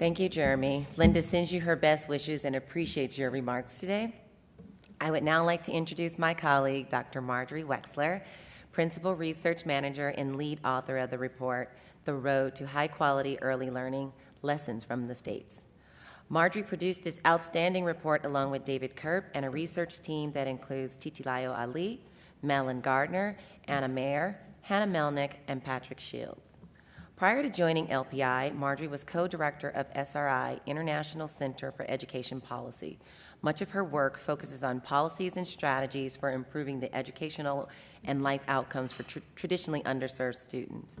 Thank you, Jeremy. Linda sends you her best wishes and appreciates your remarks today. I would now like to introduce my colleague, Dr. Marjorie Wechsler, Principal Research Manager and lead author of the report, The Road to High Quality Early Learning Lessons from the States. Marjorie produced this outstanding report along with David Kirp and a research team that includes Titilayo Ali, Melon Gardner, Anna Maier, Hannah Melnick, and Patrick Shields. Prior to joining LPI, Marjorie was co-director of SRI, International Center for Education Policy. Much of her work focuses on policies and strategies for improving the educational and life outcomes for tr traditionally underserved students.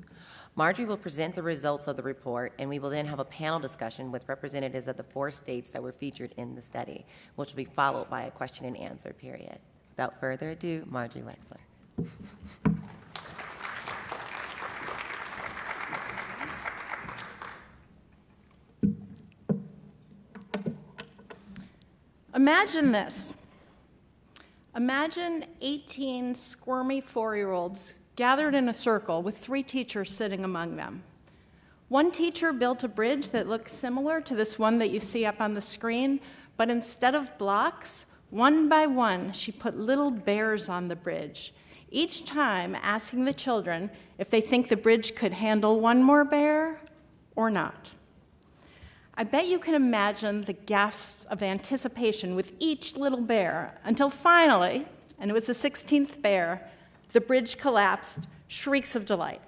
Marjorie will present the results of the report, and we will then have a panel discussion with representatives of the four states that were featured in the study, which will be followed by a question and answer period. Without further ado, Marjorie Wechsler. Imagine this. Imagine 18 squirmy four-year-olds gathered in a circle with three teachers sitting among them. One teacher built a bridge that looked similar to this one that you see up on the screen, but instead of blocks, one by one, she put little bears on the bridge, each time asking the children if they think the bridge could handle one more bear or not. I bet you can imagine the gasps of anticipation with each little bear until finally, and it was the 16th bear, the bridge collapsed, shrieks of delight.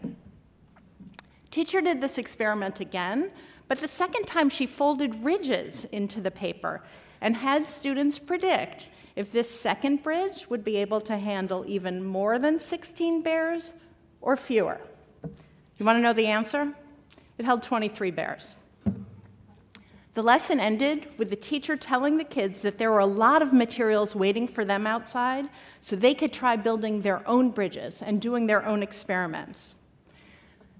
Teacher did this experiment again, but the second time she folded ridges into the paper and had students predict if this second bridge would be able to handle even more than 16 bears or fewer. You want to know the answer? It held 23 bears. The lesson ended with the teacher telling the kids that there were a lot of materials waiting for them outside so they could try building their own bridges and doing their own experiments.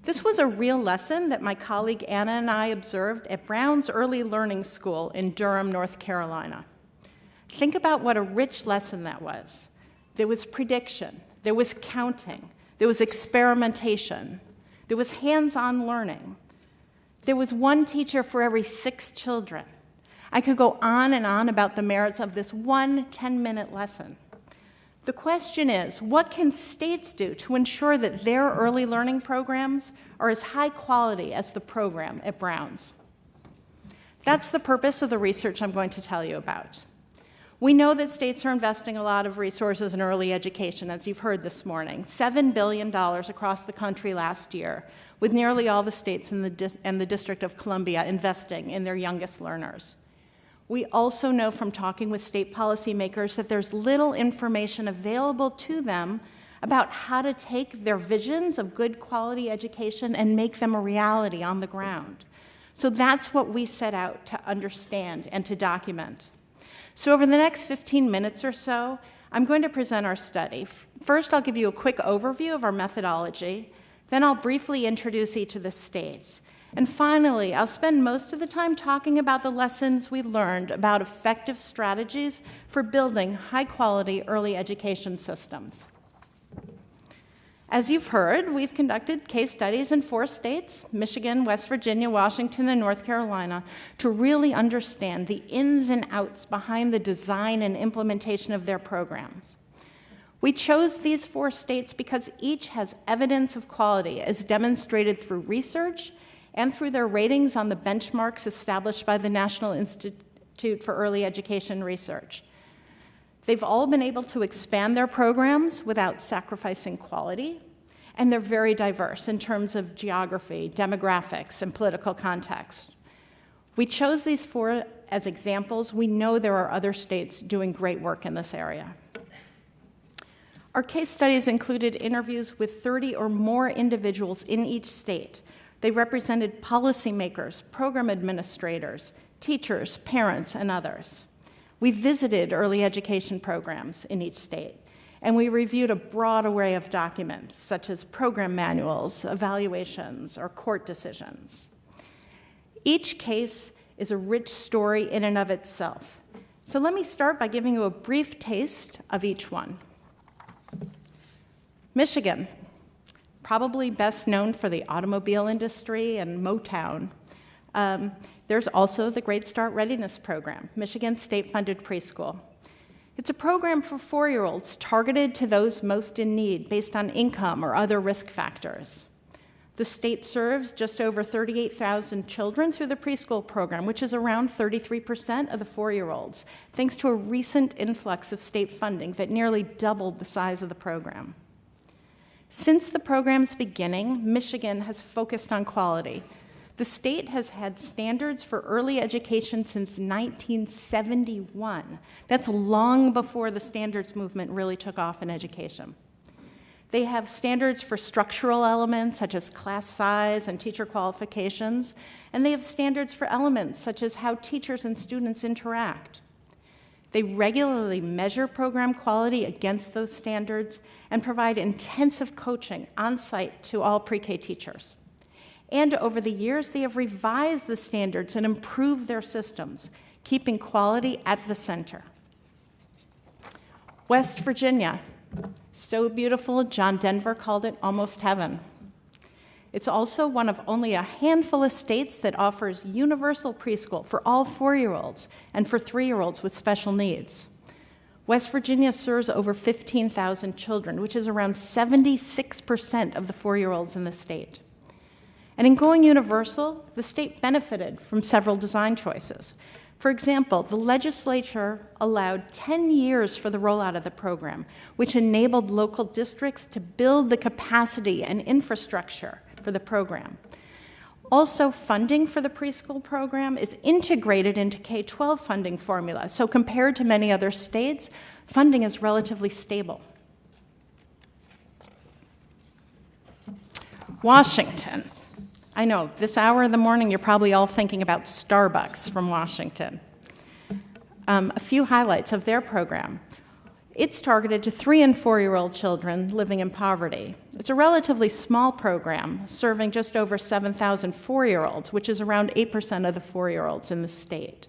This was a real lesson that my colleague Anna and I observed at Brown's Early Learning School in Durham, North Carolina. Think about what a rich lesson that was. There was prediction, there was counting, there was experimentation, there was hands-on learning, there was one teacher for every six children. I could go on and on about the merits of this one 10-minute lesson. The question is, what can states do to ensure that their early learning programs are as high quality as the program at Brown's? That's the purpose of the research I'm going to tell you about. We know that states are investing a lot of resources in early education, as you've heard this morning, $7 billion across the country last year, with nearly all the states and the, and the District of Columbia investing in their youngest learners. We also know from talking with state policymakers that there's little information available to them about how to take their visions of good quality education and make them a reality on the ground. So that's what we set out to understand and to document. So over the next 15 minutes or so, I'm going to present our study. First, I'll give you a quick overview of our methodology. Then I'll briefly introduce each of the states. And finally, I'll spend most of the time talking about the lessons we learned about effective strategies for building high-quality early education systems. As you've heard, we've conducted case studies in four states, Michigan, West Virginia, Washington, and North Carolina, to really understand the ins and outs behind the design and implementation of their programs. We chose these four states because each has evidence of quality as demonstrated through research and through their ratings on the benchmarks established by the National Institute for Early Education Research. They've all been able to expand their programs without sacrificing quality, and they're very diverse in terms of geography, demographics, and political context. We chose these four as examples. We know there are other states doing great work in this area. Our case studies included interviews with 30 or more individuals in each state. They represented policymakers, program administrators, teachers, parents, and others. We visited early education programs in each state, and we reviewed a broad array of documents, such as program manuals, evaluations, or court decisions. Each case is a rich story in and of itself. So let me start by giving you a brief taste of each one. Michigan, probably best known for the automobile industry and Motown. Um, there's also the Great Start Readiness Program, Michigan state funded preschool. It's a program for four year olds targeted to those most in need based on income or other risk factors. The state serves just over 38,000 children through the preschool program, which is around 33% of the four year olds, thanks to a recent influx of state funding that nearly doubled the size of the program. Since the program's beginning, Michigan has focused on quality. The state has had standards for early education since 1971. That's long before the standards movement really took off in education. They have standards for structural elements such as class size and teacher qualifications, and they have standards for elements such as how teachers and students interact. They regularly measure program quality against those standards and provide intensive coaching on site to all pre K teachers. And over the years, they have revised the standards and improved their systems, keeping quality at the center. West Virginia, so beautiful, John Denver called it almost heaven. It's also one of only a handful of states that offers universal preschool for all four year olds and for three year olds with special needs. West Virginia serves over 15,000 children, which is around 76% of the four year olds in the state. And in going universal, the state benefited from several design choices. For example, the legislature allowed 10 years for the rollout of the program, which enabled local districts to build the capacity and infrastructure for the program. Also, funding for the preschool program is integrated into K 12 funding formula, so compared to many other states, funding is relatively stable. Washington. I know, this hour of the morning, you're probably all thinking about Starbucks from Washington. Um, a few highlights of their program. It's targeted to three and four year old children living in poverty. It's a relatively small program, serving just over 7,000 four year olds, which is around 8% of the four year olds in the state.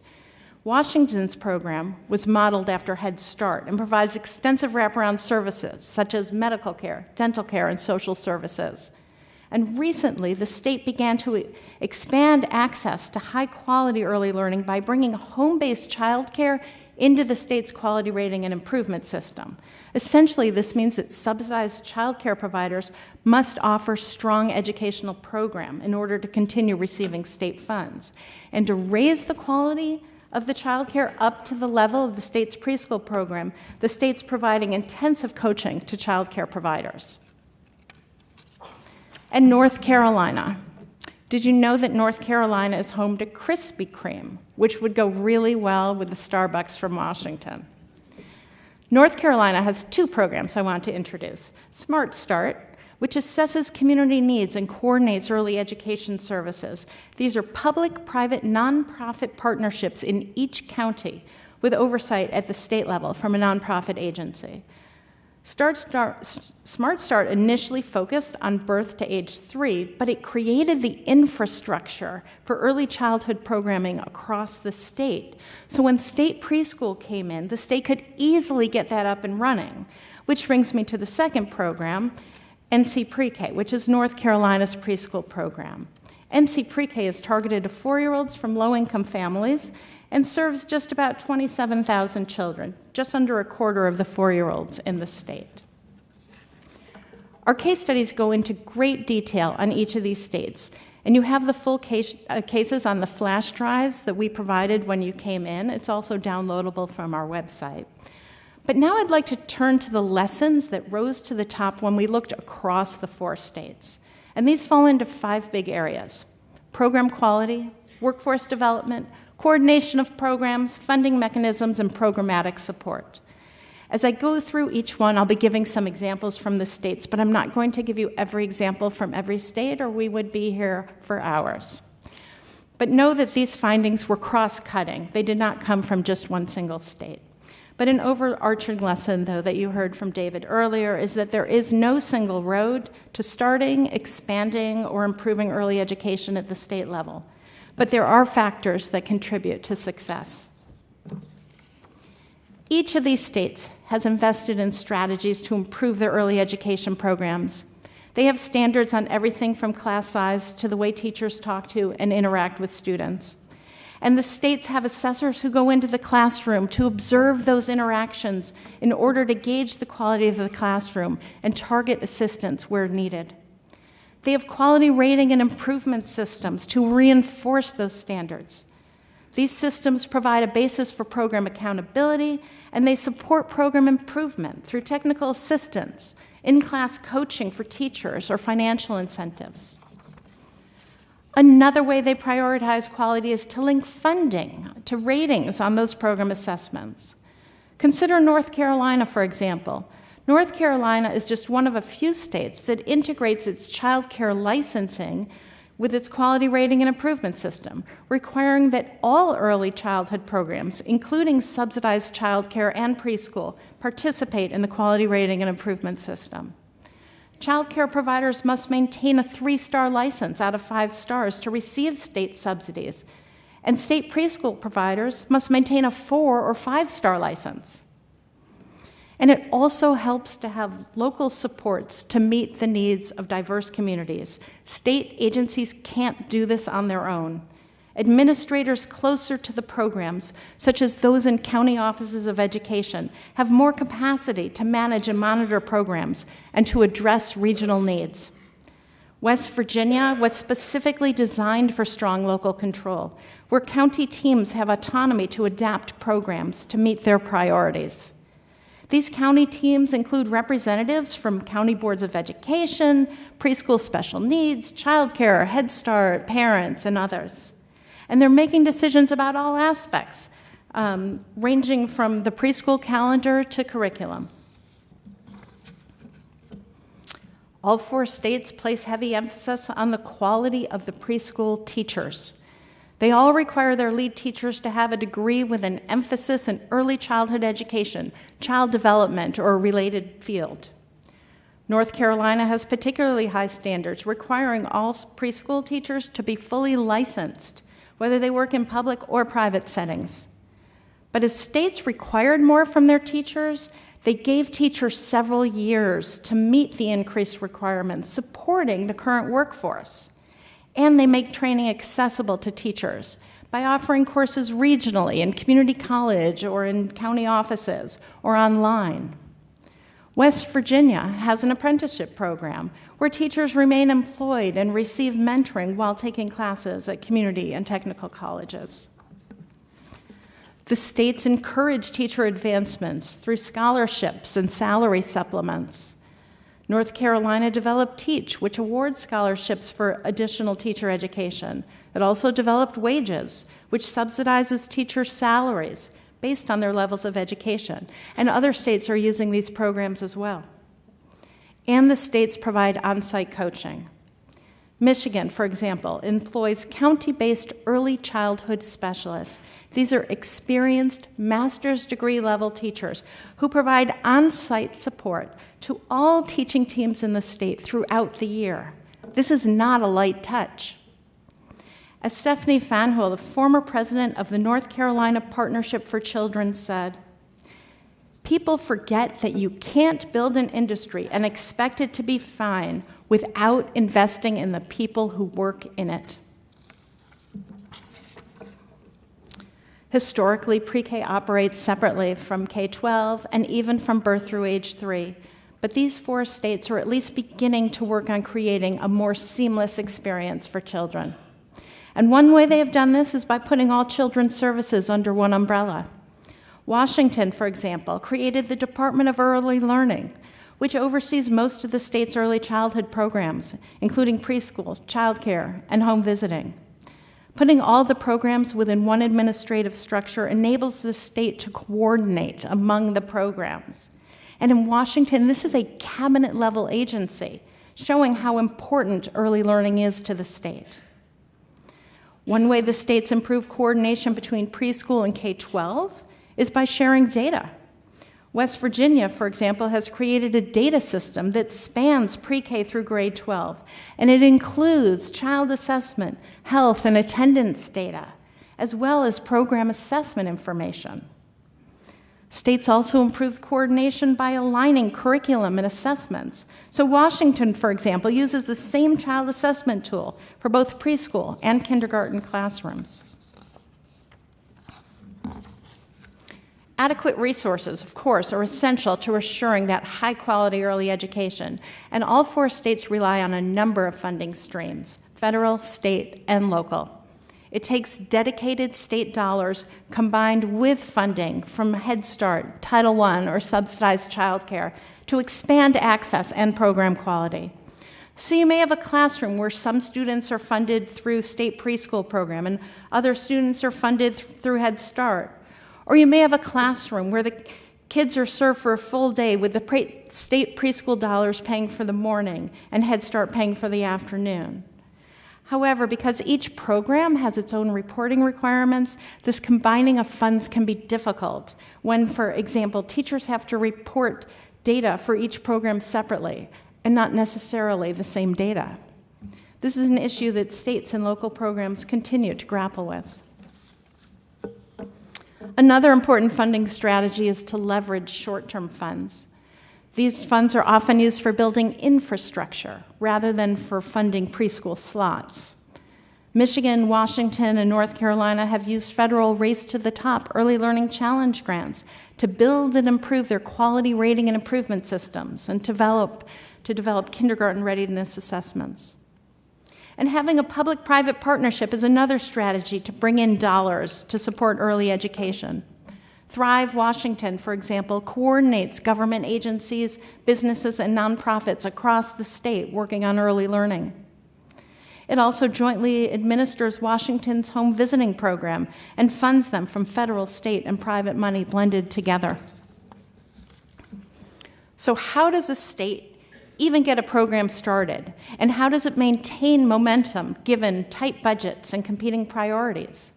Washington's program was modeled after Head Start and provides extensive wraparound services such as medical care, dental care, and social services. And recently, the state began to expand access to high quality early learning by bringing home based childcare into the state's quality rating and improvement system. Essentially, this means that subsidized childcare providers must offer strong educational program in order to continue receiving state funds. And to raise the quality of the childcare up to the level of the state's preschool program, the state's providing intensive coaching to childcare providers and North Carolina. Did you know that North Carolina is home to Krispy Kreme, which would go really well with the Starbucks from Washington? North Carolina has two programs I want to introduce Smart Start, which assesses community needs and coordinates early education services. These are public private nonprofit partnerships in each county with oversight at the state level from a nonprofit agency. Start, Start, Smart Start initially focused on birth to age three, but it created the infrastructure for early childhood programming across the state. So when state preschool came in, the state could easily get that up and running. Which brings me to the second program, NC Pre K, which is North Carolina's preschool program. NC Pre K is targeted to four year olds from low income families and serves just about 27,000 children, just under a quarter of the four year olds in the state. Our case studies go into great detail on each of these states, and you have the full case, uh, cases on the flash drives that we provided when you came in. It's also downloadable from our website. But now I'd like to turn to the lessons that rose to the top when we looked across the four states. And these fall into five big areas program quality, workforce development, coordination of programs, funding mechanisms, and programmatic support. As I go through each one, I'll be giving some examples from the states, but I'm not going to give you every example from every state, or we would be here for hours. But know that these findings were cross cutting, they did not come from just one single state. But an overarching lesson, though, that you heard from David earlier is that there is no single road to starting, expanding, or improving early education at the state level but there are factors that contribute to success. Each of these states has invested in strategies to improve their early education programs. They have standards on everything from class size to the way teachers talk to and interact with students. And the states have assessors who go into the classroom to observe those interactions in order to gauge the quality of the classroom and target assistance where needed. They have quality rating and improvement systems to reinforce those standards. These systems provide a basis for program accountability, and they support program improvement through technical assistance, in-class coaching for teachers, or financial incentives. Another way they prioritize quality is to link funding to ratings on those program assessments. Consider North Carolina, for example. North Carolina is just one of a few states that integrates its child care licensing with its quality rating and improvement system, requiring that all early childhood programs, including subsidized child care and preschool, participate in the quality rating and improvement system. Child care providers must maintain a three-star license out of five stars to receive state subsidies, and state preschool providers must maintain a four or five-star license. And it also helps to have local supports to meet the needs of diverse communities. State agencies can't do this on their own. Administrators closer to the programs, such as those in county offices of education, have more capacity to manage and monitor programs and to address regional needs. West Virginia was specifically designed for strong local control, where county teams have autonomy to adapt programs to meet their priorities. These county teams include representatives from county boards of education, preschool special needs, childcare, Head Start, parents, and others. And they're making decisions about all aspects, um, ranging from the preschool calendar to curriculum. All four states place heavy emphasis on the quality of the preschool teachers. They all require their lead teachers to have a degree with an emphasis in early childhood education, child development, or a related field. North Carolina has particularly high standards, requiring all preschool teachers to be fully licensed whether they work in public or private settings. But as states required more from their teachers, they gave teachers several years to meet the increased requirements, supporting the current workforce. And they make training accessible to teachers by offering courses regionally in community college or in county offices or online. West Virginia has an apprenticeship program where teachers remain employed and receive mentoring while taking classes at community and technical colleges. The states encourage teacher advancements through scholarships and salary supplements. North Carolina developed Teach, which awards scholarships for additional teacher education. It also developed Wages, which subsidizes teachers' salaries based on their levels of education. And other states are using these programs as well and the states provide on site coaching. Michigan, for example, employs county based early childhood specialists. These are experienced master's degree level teachers who provide on site support to all teaching teams in the state throughout the year. This is not a light touch. As Stephanie Fanjul, the former president of the North Carolina Partnership for Children, said, People forget that you can't build an industry and expect it to be fine without investing in the people who work in it. Historically, pre K operates separately from K 12 and even from birth through age three. But these four states are at least beginning to work on creating a more seamless experience for children. And one way they have done this is by putting all children's services under one umbrella. Washington, for example, created the Department of Early Learning, which oversees most of the state's early childhood programs, including preschool, childcare, and home visiting. Putting all the programs within one administrative structure enables the state to coordinate among the programs. And in Washington, this is a cabinet level agency, showing how important early learning is to the state. One way the states improve coordination between preschool and K 12 is by sharing data. West Virginia, for example, has created a data system that spans pre K through grade 12, and it includes child assessment, health, and attendance data, as well as program assessment information. States also improve coordination by aligning curriculum and assessments. So, Washington, for example, uses the same child assessment tool for both preschool and kindergarten classrooms. Adequate resources, of course, are essential to assuring that high quality early education, and all four states rely on a number of funding streams federal, state, and local. It takes dedicated state dollars combined with funding from Head Start, Title I, or subsidized childcare to expand access and program quality. So you may have a classroom where some students are funded through state preschool program and other students are funded through Head Start. Or you may have a classroom where the kids are served for a full day with the pre- state preschool dollars paying for the morning and Head Start paying for the afternoon. However, because each program has its own reporting requirements, this combining of funds can be difficult when, for example, teachers have to report data for each program separately and not necessarily the same data. This is an issue that states and local programs continue to grapple with. Another important funding strategy is to leverage short term funds. These funds are often used for building infrastructure rather than for funding preschool slots. Michigan, Washington, and North Carolina have used federal Race to the Top Early Learning Challenge grants to build and improve their quality rating and improvement systems and develop, to develop kindergarten readiness assessments. And having a public private partnership is another strategy to bring in dollars to support early education. Thrive Washington, for example, coordinates government agencies, businesses, and nonprofits across the state working on early learning. It also jointly administers Washington's home visiting program and funds them from federal, state, and private money blended together. So, how does a state even get a program started? And how does it maintain momentum given tight budgets and competing priorities?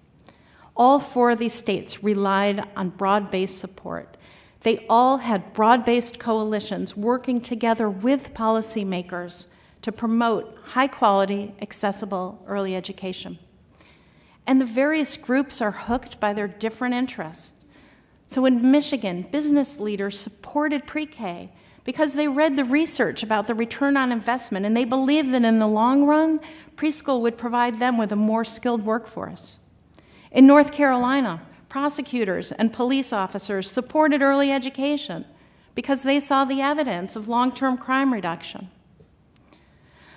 All four of these states relied on broad based support. They all had broad based coalitions working together with policymakers to promote high quality, accessible early education. And the various groups are hooked by their different interests. So in Michigan, business leaders supported pre K because they read the research about the return on investment and they believed that in the long run, preschool would provide them with a more skilled workforce. In North Carolina, prosecutors and police officers supported early education because they saw the evidence of long term crime reduction.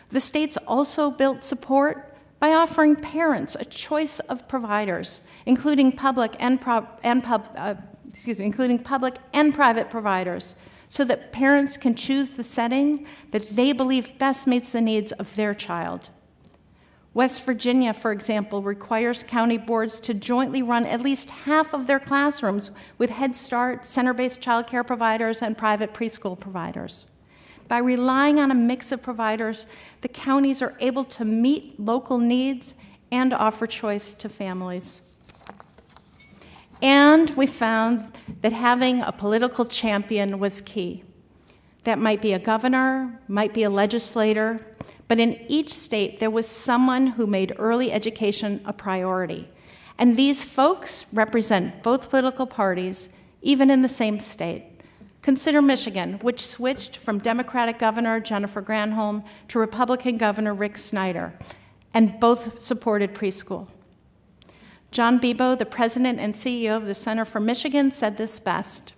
The states also built support by offering parents a choice of providers, including public and, pro- and pub, uh, excuse me, including public and private providers, so that parents can choose the setting that they believe best meets the needs of their child. West Virginia, for example, requires county boards to jointly run at least half of their classrooms with Head Start, center based childcare providers, and private preschool providers. By relying on a mix of providers, the counties are able to meet local needs and offer choice to families. And we found that having a political champion was key. That might be a governor, might be a legislator, but in each state there was someone who made early education a priority. And these folks represent both political parties, even in the same state. Consider Michigan, which switched from Democratic Governor Jennifer Granholm to Republican Governor Rick Snyder, and both supported preschool. John Bebow, the president and CEO of the Center for Michigan, said this best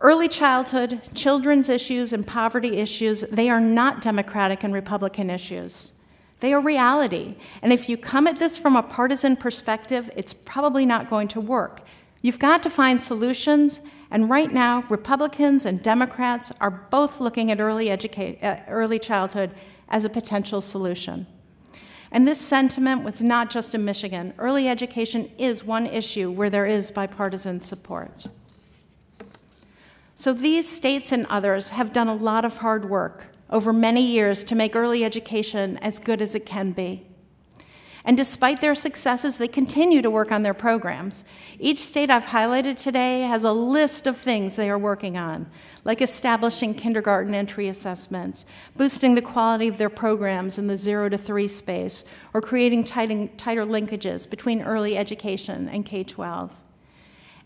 Early childhood, children's issues, and poverty issues, they are not Democratic and Republican issues. They are reality. And if you come at this from a partisan perspective, it's probably not going to work. You've got to find solutions, and right now, Republicans and Democrats are both looking at early, uh, early childhood as a potential solution. And this sentiment was not just in Michigan. Early education is one issue where there is bipartisan support. So these states and others have done a lot of hard work over many years to make early education as good as it can be. And despite their successes, they continue to work on their programs. Each state I've highlighted today has a list of things they are working on, like establishing kindergarten entry assessments, boosting the quality of their programs in the zero to three space, or creating tighter linkages between early education and K 12.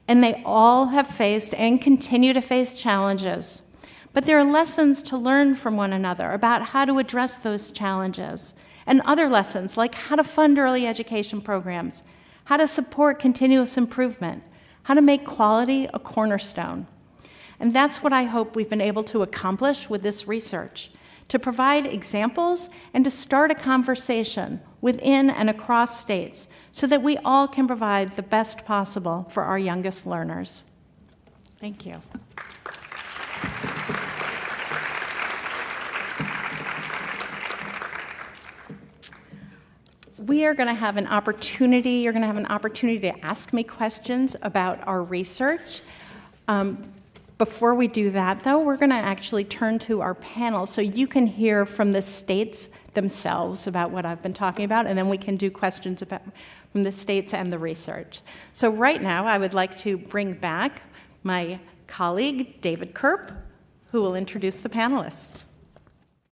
and they all have faced and continue to face challenges. But there are lessons to learn from one another about how to address those challenges, and other lessons like how to fund early education programs, how to support continuous improvement, how to make quality a cornerstone. And that's what I hope we've been able to accomplish with this research to provide examples and to start a conversation within and across states so that we all can provide the best possible for our youngest learners. Thank you. We are going to have an opportunity, you're going to have an opportunity to ask me questions about our research. Um, before we do that, though, we're going to actually turn to our panel so you can hear from the states themselves about what I've been talking about, and then we can do questions about, from the states and the research. So right now, I would like to bring back my colleague, David Kirp, who will introduce the panelists.